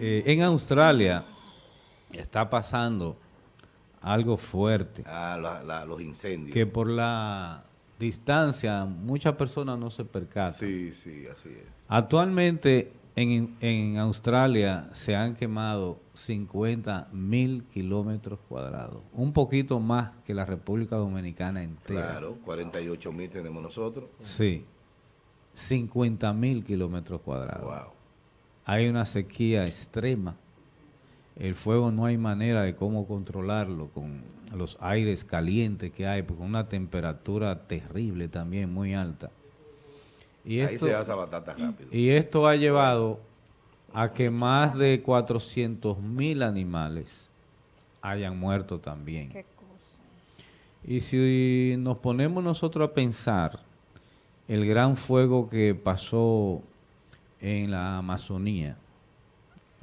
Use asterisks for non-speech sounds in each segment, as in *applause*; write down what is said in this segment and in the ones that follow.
Eh, en Australia está pasando algo fuerte. Ah, los incendios. Que por la distancia muchas personas no se percatan. Sí, sí, así es. Actualmente en, en Australia se han quemado 50 mil kilómetros cuadrados, un poquito más que la República Dominicana entera. Claro, 48 mil tenemos nosotros. Sí, 50 mil kilómetros cuadrados. Wow. Hay una sequía extrema. El fuego no hay manera de cómo controlarlo con los aires calientes que hay, con una temperatura terrible también, muy alta. Y Ahí se hace batata rápido. Y esto ha llevado a que más de 400 mil animales hayan muerto también. Qué cosa. Y si nos ponemos nosotros a pensar el gran fuego que pasó en la Amazonía,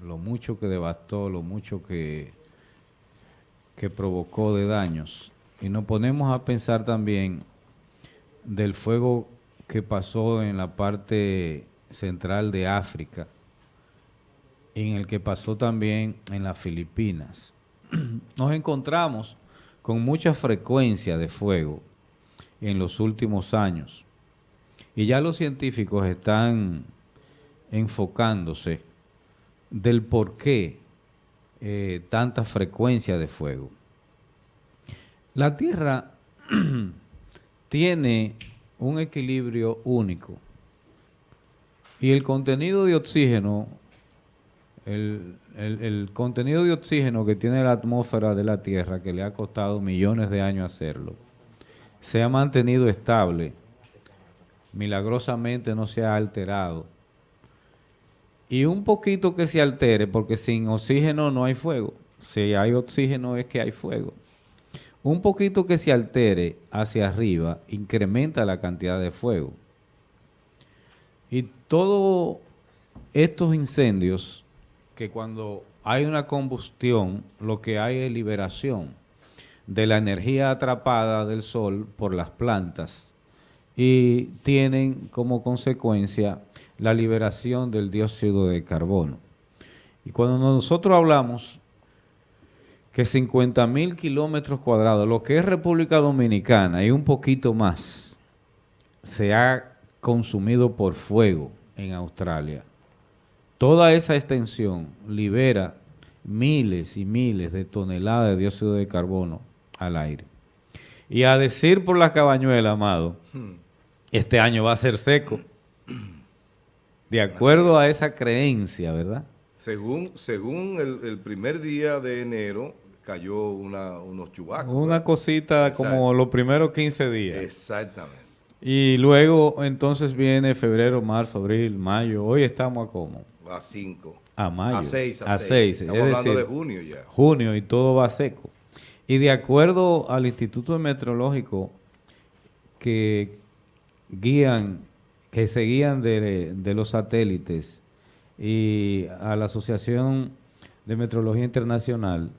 lo mucho que devastó, lo mucho que, que provocó de daños, y nos ponemos a pensar también del fuego que pasó en la parte central de África, en el que pasó también en las Filipinas. *clears throat* Nos encontramos con mucha frecuencia de fuego en los últimos años. Y ya los científicos están enfocándose del por qué eh, tanta frecuencia de fuego. La Tierra *clears throat* tiene un equilibrio único y el contenido de oxígeno el, contenido de oxígeno que tiene la atmósfera de la Tierra, que le ha costado millones de años hacerlo, se ha mantenido estable, milagrosamente no se ha alterado. Y un poquito que se altere, porque sin oxígeno no hay fuego. Si hay oxígeno es que hay fuego. Un poquito que se altere hacia arriba incrementa la cantidad de fuego. Y todos estos incendios que cuando hay una combustión, lo que hay es liberación de la energía atrapada del sol por las plantas y tienen como consecuencia la liberación del dióxido de carbono. Y cuando nosotros hablamos que 50 mil kilómetros cuadrados, lo que es República Dominicana y un poquito más, se ha consumido por fuego en Australia. Toda esa extensión libera miles y miles de toneladas de dióxido de carbono al aire. Y a decir por la cabañuela, amado, hmm. este año va a ser seco. De acuerdo a esa creencia, ¿verdad? Según, según el, primer día de enero, cayó una, unos chubacos. Una cosita como los primeros 15 días. Exactamente. Y luego entonces viene febrero, marzo, abril, mayo. Hoy estamos a cómo? A 5. A mayo. A 6. A 6. Estamos hablando de junio ya. Junio y todo va seco. Y de acuerdo al Instituto Meteorológico que guían, que se guían de, los satélites y a la Asociación de Meteorología Internacional,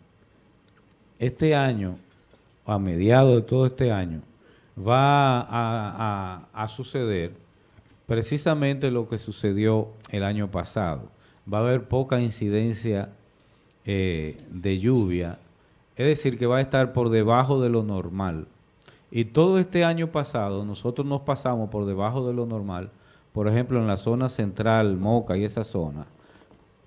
este año, a mediados de todo este año, va a, a suceder precisamente lo que sucedió el año pasado. Va a haber poca incidencia eh, de lluvia, es decir, que va a estar por debajo de lo normal. Y todo este año pasado nosotros nos pasamos por debajo de lo normal, por ejemplo en la zona central, Moca y esa zona,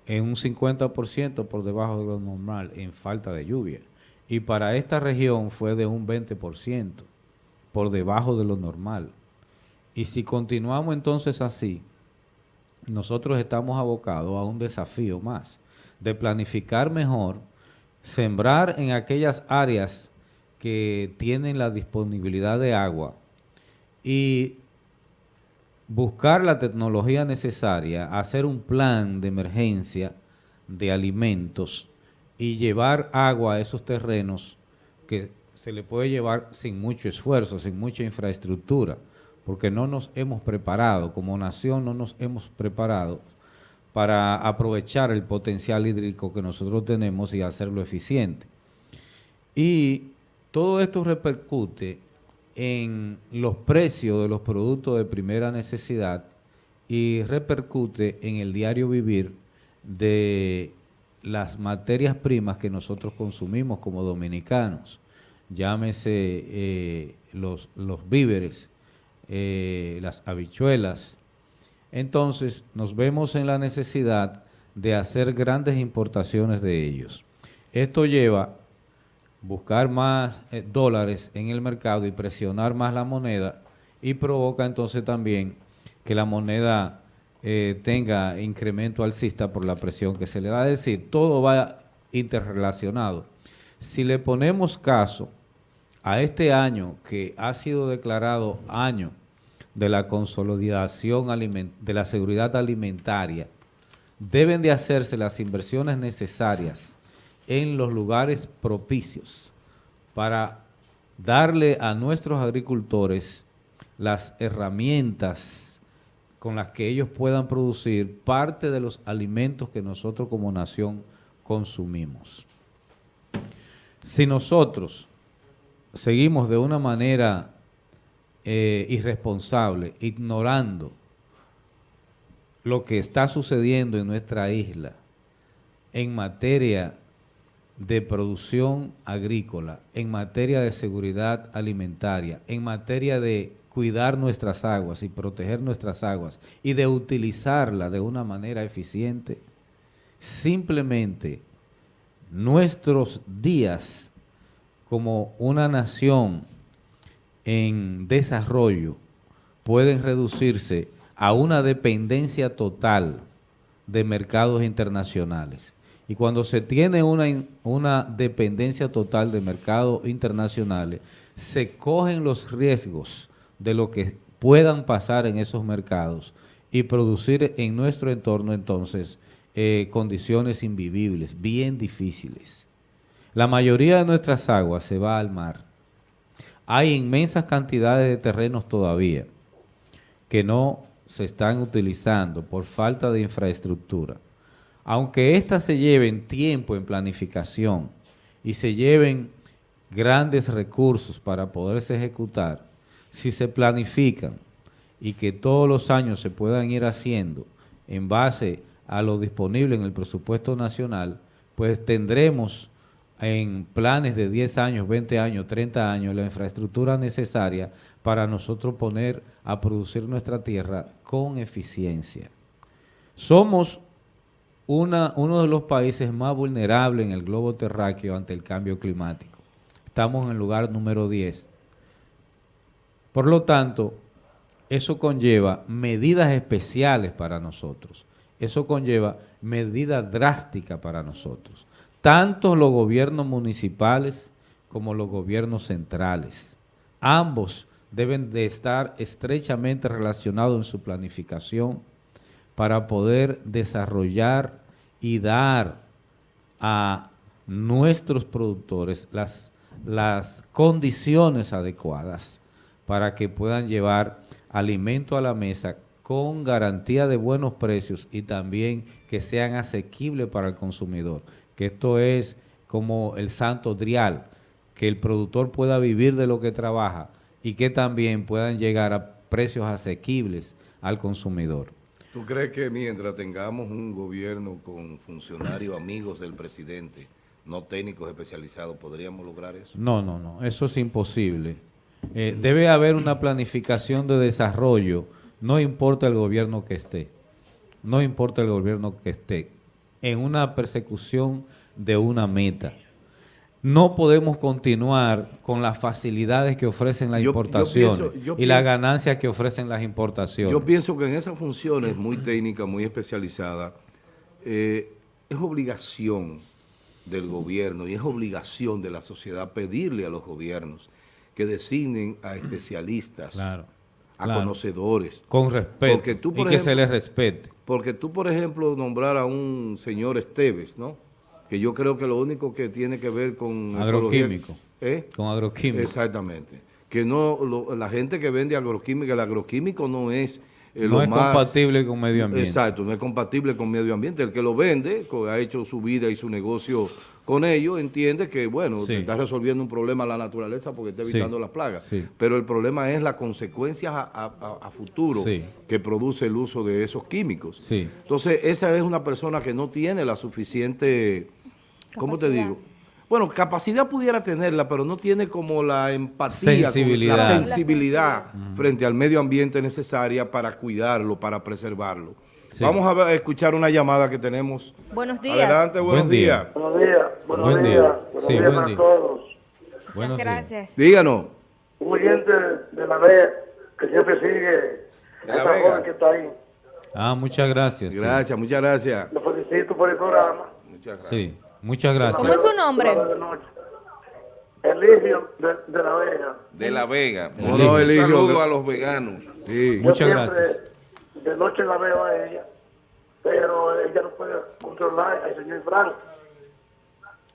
en un 50% por debajo de lo normal en falta de lluvia. Y para esta región fue de un 20% por debajo de lo normal. Y si continuamos entonces así, nosotros estamos abocados a un desafío más, de planificar mejor, sembrar en aquellas áreas que tienen la disponibilidad de agua y buscar la tecnología necesaria, hacer un plan de emergencia de alimentos y llevar agua a esos terrenos que se le puede llevar sin mucho esfuerzo, sin mucha infraestructura porque no nos hemos preparado, como nación no nos hemos preparado para aprovechar el potencial hídrico que nosotros tenemos y hacerlo eficiente. Y todo esto repercute en los precios de los productos de primera necesidad y repercute en el diario vivir de las materias primas que nosotros consumimos como dominicanos, llámese eh, los, los víveres, eh, las habichuelas. Entonces nos vemos en la necesidad de hacer grandes importaciones de ellos. Esto lleva buscar más eh, dólares en el mercado y presionar más la moneda y provoca entonces también que la moneda eh, tenga incremento alcista por la presión que se le da. Es decir, todo va interrelacionado. Si le ponemos caso a este año que ha sido declarado año de la consolidación de la seguridad alimentaria, deben de hacerse las inversiones necesarias en los lugares propicios para darle a nuestros agricultores las herramientas con las que ellos puedan producir parte de los alimentos que nosotros como nación consumimos. Si nosotros seguimos de una manera eh, irresponsable, ignorando lo que está sucediendo en nuestra isla en materia de producción agrícola, en materia de seguridad alimentaria, en materia de cuidar nuestras aguas y proteger nuestras aguas y de utilizarla de una manera eficiente, simplemente nuestros días como una nación en desarrollo pueden reducirse a una dependencia total de mercados internacionales. Y cuando se tiene una, una dependencia total de mercados internacionales, se cogen los riesgos de lo que puedan pasar en esos mercados y producir en nuestro entorno entonces eh, condiciones invivibles, bien difíciles. La mayoría de nuestras aguas se va al mar. Hay inmensas cantidades de terrenos todavía que no se están utilizando por falta de infraestructura. Aunque éstas se lleven tiempo en planificación y se lleven grandes recursos para poderse ejecutar, si se planifican y que todos los años se puedan ir haciendo en base a lo disponible en el presupuesto nacional, pues tendremos en planes de 10 años, 20 años, 30 años, la infraestructura necesaria para nosotros poner a producir nuestra tierra con eficiencia. Somos uno de los países más vulnerables en el globo terráqueo ante el cambio climático. Estamos en el lugar número 10. Por lo tanto, eso conlleva medidas especiales para nosotros. Eso conlleva medidas drásticas para nosotros. Tanto los gobiernos municipales como los gobiernos centrales. Ambos deben de estar estrechamente relacionados en su planificación para poder desarrollar y dar a nuestros productores las, las condiciones adecuadas para que puedan llevar alimento a la mesa con garantía de buenos precios y también que sean asequibles para el consumidor, que esto es como el santo drial, que el productor pueda vivir de lo que trabaja y que también puedan llegar a precios asequibles al consumidor. ¿Tú crees que mientras tengamos un gobierno con funcionarios amigos del presidente, no técnicos especializados, podríamos lograr eso? No, no, no, eso es imposible. Eh, debe haber una planificación de desarrollo, no importa el gobierno que esté, no importa el gobierno que esté, en una persecución de una meta. No podemos continuar con las facilidades que ofrecen las importaciones y las ganancias que ofrecen las importaciones. Yo pienso que en esas funciones muy técnicas, muy especializadas, eh, es obligación del gobierno y es obligación de la sociedad pedirle a los gobiernos que designen a especialistas, a conocedores. Con respeto y que se les respete. Porque tú, por ejemplo, nombrar a un señor Esteves, ¿no? Que yo creo que lo único que tiene que ver con... Agroquímico. ¿eh? Con agroquímico. Exactamente. Que no, la gente que vende agroquímica, el agroquímico no es eh, no lo es más- compatible con medio ambiente. Exacto, no es compatible con medio ambiente. El que lo vende, co- ha hecho su vida y su negocio con ello, entiende que, bueno, Sí. está resolviendo un problema a la naturaleza porque está Sí. evitando las plagas. Sí. Pero el problema es las consecuencias a, a- a- a futuro que produce el uso de esos químicos. Entonces, esa es una persona que no tiene la suficiente, ¿cómo te digo? Bueno, capacidad pudiera tenerla, pero no tiene como la empatía, Sensibilidad. la sensibilidad frente al medio ambiente necesaria para cuidarlo, para preservarlo. Sí. Vamos a, ver- a escuchar una llamada que tenemos. Buenos días. Adelante, buenos Buen día. días. Buenos días, buenos Buen día. días, buenos Sí, días buen para día. todos. Muchas Buenos días. gracias. Díganos. Un oyente de la vez que siempre sigue De La Vega. joven que está ahí. Ah, muchas gracias. sí. Gracias, muchas gracias. Lo felicito por el programa. Muchas gracias. Sí, muchas ¿Cómo gracias. es su nombre? De noche. Eligio de, de la Vega. de La Vega. No, Un no, Eligio, saludo de- a los veganos. Sí. Yo Muchas siempre gracias. De noche la veo a ella, pero ella no puede controlar al señor Frank.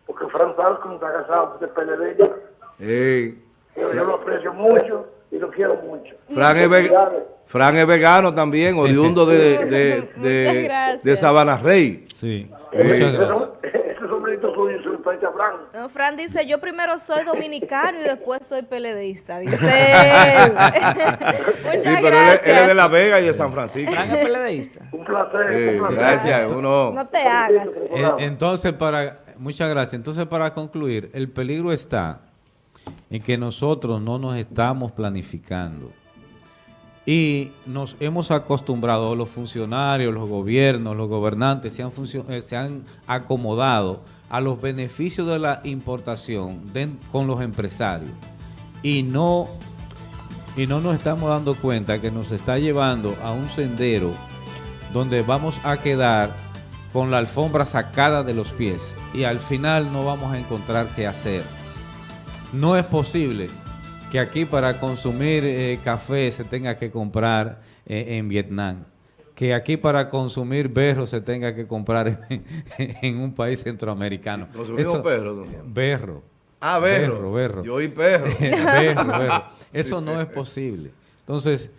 Porque Frank Falcon está casado con el PLD ya. Ey. Yo, yo lo aprecio mucho y lo quiero mucho. Fran es, ve- vegano también, oriundo de, de, *laughs* de, de Sabana Rey. Sí, muchas gracias. Frank. No, Fran dice, yo primero soy dominicano y después soy peledeísta, dice *laughs* él. *laughs* Muchas Sí, pero él, es- gracias. él es de La Vega y de San Francisco. Un placer, Eh, un placer. gracias, uno. No te hagas. Eh, Entonces, para, muchas gracias. Entonces, para concluir, el peligro está en que nosotros no nos estamos planificando y nos hemos acostumbrado, los funcionarios, los gobiernos, los gobernantes se han, eh, se han acomodado a los beneficios de la importación con los empresarios y no y no nos estamos dando cuenta que nos está llevando a un sendero donde vamos a quedar con la alfombra sacada de los pies y al final no vamos a encontrar qué hacer. No es posible que aquí para consumir eh, café se tenga que comprar eh, en Vietnam, que aquí para consumir berro se tenga que comprar en, *laughs* en un país centroamericano. Consumimos perro. Berro. Ah, berro. Berro, berro. Yo oí perro. *laughs* Berro, berro. Eso no es posible. Entonces,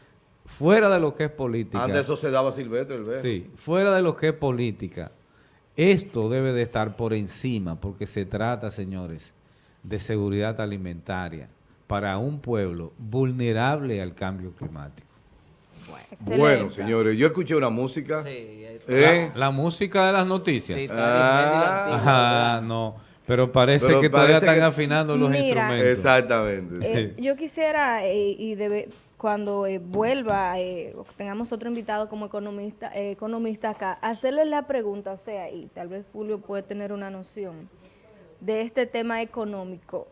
fuera de lo que es política. Antes eso se daba silvestre el berro. Sí, fuera de lo que es política, esto debe de estar por encima, porque se trata, señores, de seguridad alimentaria para un pueblo vulnerable al cambio climático. Excelente. Bueno, señores, yo escuché una música. Sí, ¿eh? La música de las noticias. sí, está Ah. ¿verdad? no, pero parece Pero que todavía están que- afinando los Mira. instrumentos. Exactamente. Eh, yo quisiera, eh, y debe- cuando eh, vuelva, eh, tengamos otro invitado como economista, eh, economista acá, hacerle la pregunta, o sea, y tal vez Julio puede tener una noción de este tema económico.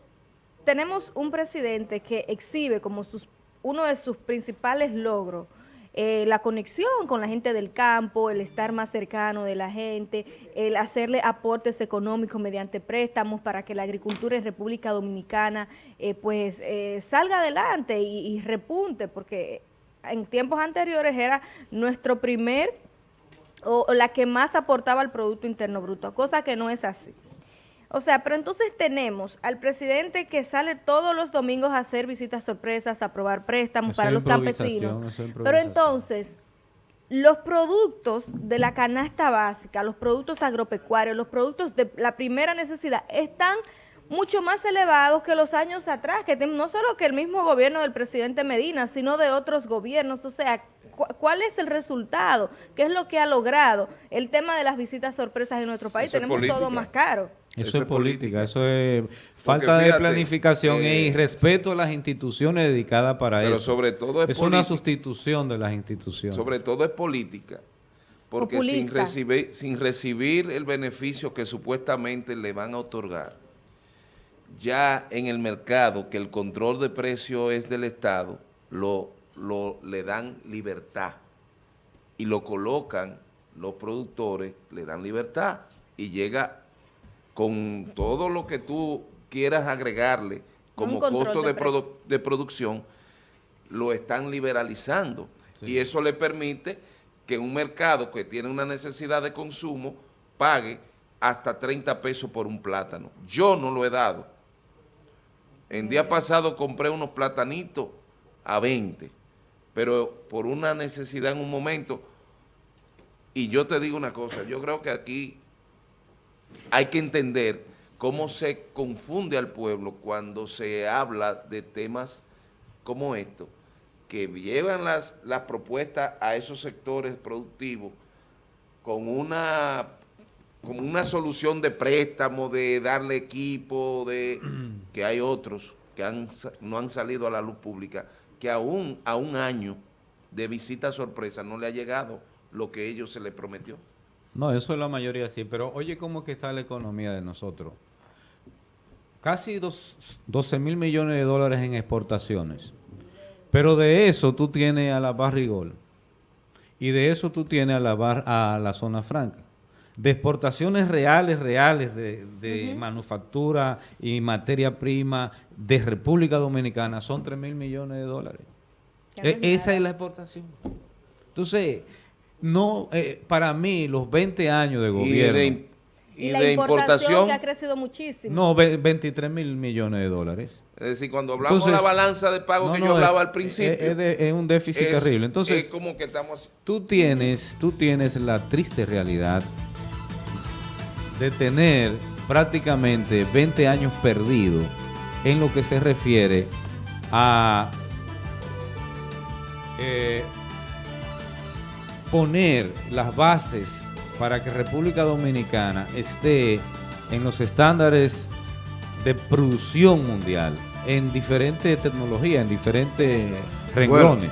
Tenemos un presidente que exhibe como sus, uno de sus principales logros eh, la conexión con la gente del campo, el estar más cercano de la gente, el hacerle aportes económicos mediante préstamos para que la agricultura en República Dominicana eh, pues eh, salga adelante y, repunte, porque en tiempos anteriores era nuestro primer o, o la que más aportaba al Producto Interno Bruto, cosa que no es así. O sea, pero entonces tenemos al presidente que sale todos los domingos a hacer visitas sorpresas, a aprobar préstamos Eso para los campesinos. Pero entonces, los productos de la canasta básica, los productos agropecuarios, los productos de la primera necesidad están mucho más elevados que los años atrás, que no solo que el mismo gobierno del presidente Medina, sino de otros gobiernos. O sea, cu- ¿cuál es el resultado? ¿Qué es lo que ha logrado el tema de las visitas sorpresas en nuestro país? Eso Tenemos todo política. más caro. Eso, Eso es política, eso es falta de planificación eh, y respeto a las instituciones dedicadas para Pero eso. sobre todo es es una política. sustitución de las instituciones. Sobre todo es política. Porque sin recibir, sin recibir el beneficio que supuestamente le van a otorgar, ya en el mercado, que el control de precio es del Estado, lo, lo, le dan libertad y lo colocan los productores, le dan libertad y llega con todo lo que tú quieras agregarle como costo de de, produ- de producción, lo están liberalizando. Y eso le permite que un mercado que tiene una necesidad de consumo pague hasta 30 pesos por un plátano. Yo no lo he dado. En día pasado compré unos platanitos a 20, pero por una necesidad en un momento, y yo te digo una cosa, yo creo que aquí hay que entender cómo se confunde al pueblo cuando se habla de temas como estos, que llevan las, las propuestas a esos sectores productivos con una, con una solución de préstamo, de darle equipo, de *clears throat* que hay otros que han, no han salido a la luz pública, que aún a un año de visita sorpresa no le ha llegado lo que ellos se les prometió. No, eso es la mayoría sí, pero oye cómo que está la economía de nosotros. Casi dos, 12 mil millones de dólares en exportaciones. Pero de eso tú tienes a la Barrigol y de eso tú tienes a la, bar, a la zona franca. De exportaciones reales, reales de, de manufactura y materia prima de República Dominicana son 3 mil millones de dólares. E esa es la exportación. Entonces, no, eh, para mí, los 20 años de gobierno... Y de, y, la importación, que ha crecido muchísimo. No, 23 mil millones de dólares. Es decir, cuando hablamos de la balanza de pago que yo hablaba al principio. Es, un déficit terrible. Entonces, es como que estamos... Tú tienes, tú tienes la triste realidad de tener prácticamente 20 años perdidos en lo que se refiere a eh, poner las bases para que República Dominicana esté en los estándares de producción mundial, en diferentes tecnologías, en diferentes renglones.